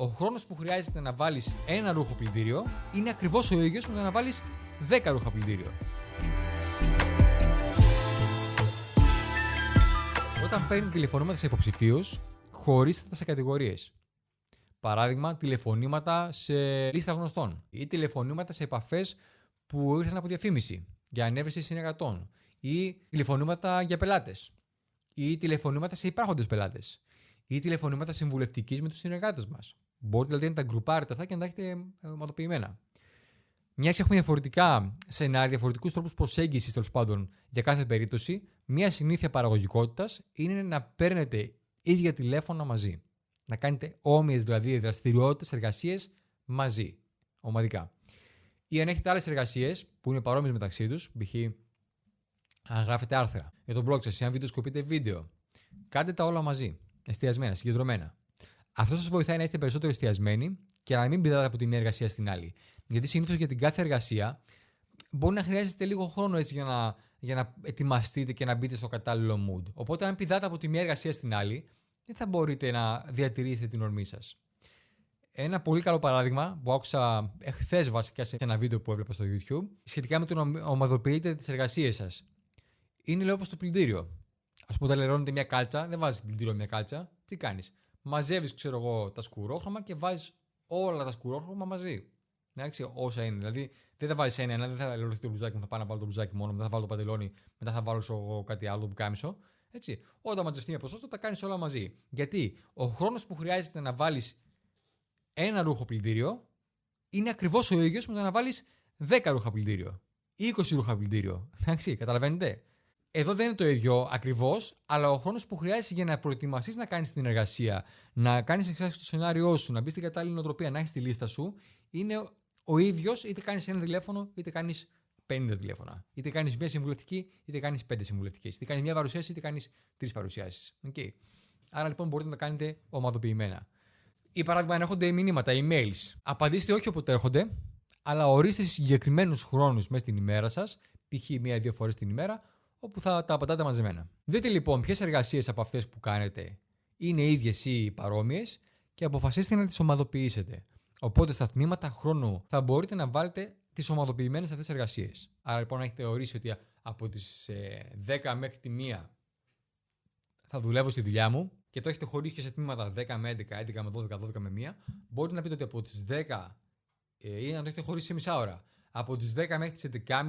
ο χρόνος που χρειάζεται να βάλεις ένα ρούχο πλυντήριο είναι ακριβώς ο ίδιος με το να βάλεις 10 ρούχα πλυντήριο. Όταν παίρνετε τηλεφωνήματα σε υποψηφίους, χωρίστε τα σε κατηγορίες. Παράδειγμα, τηλεφωνήματα σε λίστα γνωστών ή τηλεφωνήματα σε επαφές που ήρθαν από διαφήμιση για ανέβρεση συνεργατών ή τηλεφωνήματα για πελάτες ή τηλεφωνήματα σε υπάρχοντες πελάτες ή τηλεφωνήματα συμβουλευτικής με τους συνεργάτες μας. Μπορείτε δηλαδή να τα γκρουπάρετε αυτά και να τα έχετε ομαδοποιημένα. Μια και έχουμε διαφορετικά σενάρια, διαφορετικούς τρόπους προσέγγισης τέλος πάντων για κάθε περίπτωση, μια συνήθεια παραγωγικότητας είναι να παίρνετε ίδια τηλέφωνα μαζί. Να κάνετε όμοιες δηλαδή δραστηριότητες, εργασίες μαζί, ομαδικά. Ή αν έχετε άλλες εργασίες που είναι παρόμοιες μεταξύ τους, π.χ. αν γράφετε άρθρα για τον blog σας ή αν βιντεοσκοπείτε βίντεο, κάντε τα όλα μαζί, εστιασμένα, συγκεντρωμένα. Αυτός σας βοηθάει να είστε περισσότερο εστιασμένοι και να μην πηδάτε από τη μία εργασία στην άλλη. Γιατί συνήθως για την κάθε εργασία μπορεί να χρειάζεται λίγο χρόνο έτσι για να, για να ετοιμαστείτε και να μπείτε στο κατάλληλο mood. Οπότε, αν πηδάτε από τη μία εργασία στην άλλη, δεν θα μπορείτε να διατηρήσετε την ορμή σας. Ένα πολύ καλό παράδειγμα που άκουσα εχθές βασικά σε ένα βίντεο που έβλεπα στο YouTube σχετικά με το να ομαδοποιείτε τις εργασίες σας. Είναι λέω όπως το πλυντήριο. Α πούμε, όταν λερώνετε μια κάλτσα, δεν βάζεις πλυντήριο μια κάλτσα. Τι κάνεις; Μαζεύεις, ξέρω εγώ, τα σκουρόχρωμα και βάζεις όλα τα σκουρόχρωμα μαζί. Εντάξει, όσα είναι. Δηλαδή, δεν θα βάζεις ένα, δεν θα λερωθεί το μπουζάκι μου, θα πάω να βάλω το μπουζάκι μόνο, μετά θα βάλω το παντελόνι, μετά θα βάλω εγώ κάτι άλλο που κάμισο. Έτσι. Όταν μαζευτεί μια ποσότητα, τα κάνεις όλα μαζί. Γιατί ο χρόνος που χρειάζεται να βάλεις ένα ρούχο πλυντήριο είναι ακριβώς ο ίδιος με το να βάλεις 10 ρούχα πλυντήριο ή 20 ρούχα πλυντήριο. Εντάξει, καταλαβαίνετε. Εδώ δεν είναι το ίδιο ακριβώς, αλλά ο χρόνος που χρειάζεται για να προετοιμαστείς να κάνεις την εργασία, να κάνεις εξάρτηση στο σενάριό σου, να μπεις στην κατάλληλη νοοτροπία, να έχεις τη λίστα σου, είναι ο ίδιος είτε κάνεις ένα τηλέφωνο είτε κάνεις 50 τηλέφωνα. Είτε κάνεις μία συμβουλευτική είτε κάνεις πέντε συμβουλευτικές. Είτε κάνεις μία παρουσίαση είτε κάνεις τρεις παρουσιάσεις. Okay. Άρα λοιπόν μπορείτε να τα κάνετε ομαδοποιημένα. Ή παράδειγμα, αν έρχονται μηνύματα, emails. Απαντήστε όχι όποτε έρχονται, αλλά ορίστε συγκεκριμένους χρόνους μέσα στην ημέρα σας, π.χ. μία-δύο φορές την ημέρα, όπου θα τα απαντάτε μαζεμένα. Δείτε λοιπόν ποιες εργασίες από αυτές που κάνετε είναι ίδιες ή παρόμοιες και αποφασίστε να τις ομαδοποιήσετε. Οπότε στα τμήματα χρόνου θα μπορείτε να βάλετε τις ομαδοποιημένες αυτές εργασίες. Άρα λοιπόν έχετε ορίσει ότι από τις 10 ε, μέχρι τη 1 θα δουλεύω στη δουλειά μου και το έχετε χωρίσει και σε τμήματα 10 με 11, 11 με 12, 12 με 1, μπορείτε να πείτε ότι από τις 10 ε, ή να το έχετε χωρίσει σε μισά ώρα. Από τις 10 μέχρι τις 11.30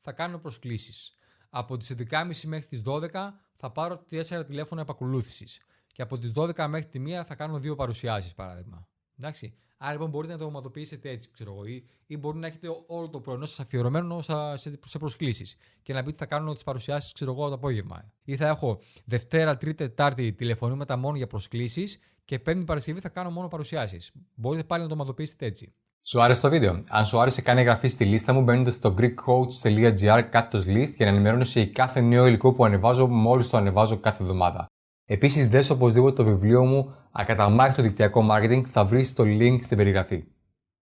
θα κάνω προσκλήσεις. Από τις 11.30 μέχρι τις 12 θα πάρω 4 τηλέφωνα επακολούθησης. Και από τις 12 μέχρι τη 1 θα κάνω δύο παρουσιάσεις, παράδειγμα. Εντάξει. Άρα λοιπόν μπορείτε να το ομαδοποιήσετε έτσι, ξέρω εγώ, ή, ή μπορεί να έχετε όλο το πρωινό σας αφιερωμένο σε, σε προσκλήσεις και να πείτε θα κάνω τις παρουσιάσεις, ξέρω εγώ, το απόγευμα. Ή θα έχω Δευτέρα, Τρίτη, Τετάρτη τηλεφωνήματα μόνο για προσκλήσεις και Πέμπτη Παρασκευή θα κάνω μόνο παρουσιάσεις. Μπορείτε πάλι να το ομαδοποιήσετε έτσι. Σου άρεσε το βίντεο; Αν σου άρεσε, κάνει εγγραφή στη λίστα μου μπαίνοντα στο greekcoach.gr κάτω list για να ενημερώνεσαι για κάθε νέο υλικό που ανεβάζω μόλις το ανεβάζω κάθε εβδομάδα. Επίσης, δες οπωσδήποτε το βιβλίο μου Ακαταμάχητο δικτυακό marketing θα βρεις το link στην περιγραφή.